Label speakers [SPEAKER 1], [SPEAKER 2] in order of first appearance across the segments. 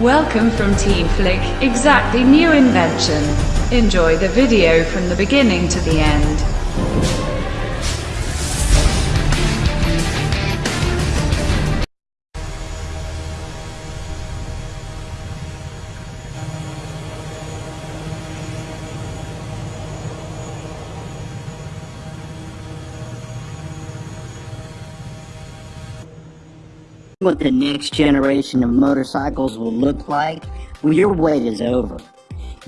[SPEAKER 1] Welcome from Team Flick, exactly new invention. Enjoy the video from the beginning to the end.
[SPEAKER 2] What the next generation of motorcycles will look like, well, your wait is over.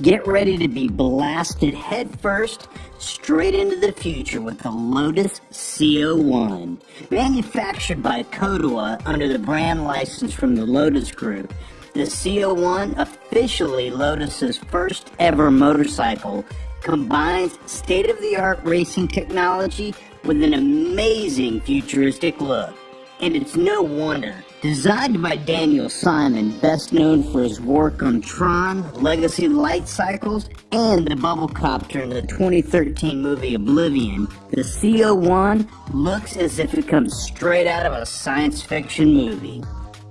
[SPEAKER 2] Get ready to be blasted headfirst straight into the future with the Lotus CO1. Manufactured by Kodewa under the brand license from the Lotus Group, the CO1, officially Lotus's first ever motorcycle, combines state-of-the-art racing technology with an amazing futuristic look. And it's no wonder. Designed by Daniel Simon, best known for his work on Tron, Legacy Light Cycles, and the Bubble Copter in the 2013 movie Oblivion, the CO1 looks as if it comes straight out of a science fiction movie.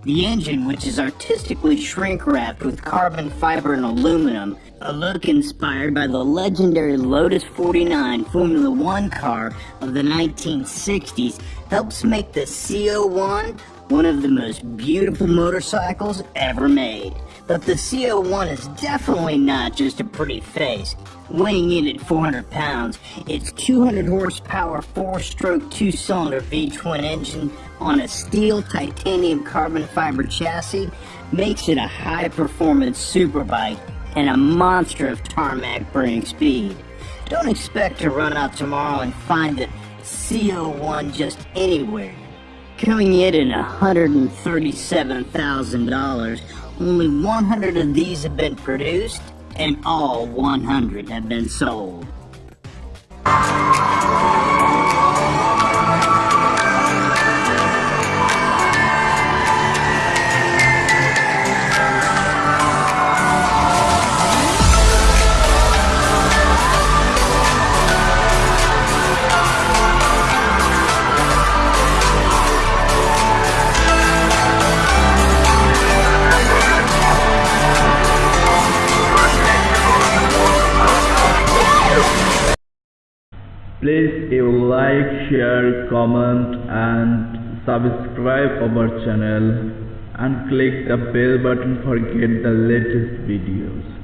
[SPEAKER 2] The engine, which is artistically shrink wrapped with carbon fiber and aluminum, a look inspired by the legendary Lotus 49 Formula One car of the 1960s, helps make the CO1 one of the most beautiful motorcycles ever made. But the CO1 is definitely not just a pretty face. Weighing in at 400 pounds, its 200 horsepower 4-stroke 2-cylinder V-twin engine on a steel titanium carbon fiber chassis makes it a high-performance superbike and a monster of tarmac burning speed. Don't expect to run out tomorrow and find the CO1 just anywhere. Coming in at $137,000, only 100 of these have been produced, and all 100 have been sold.
[SPEAKER 3] Please you like, share, comment and subscribe our channel and click the bell button for get the latest videos.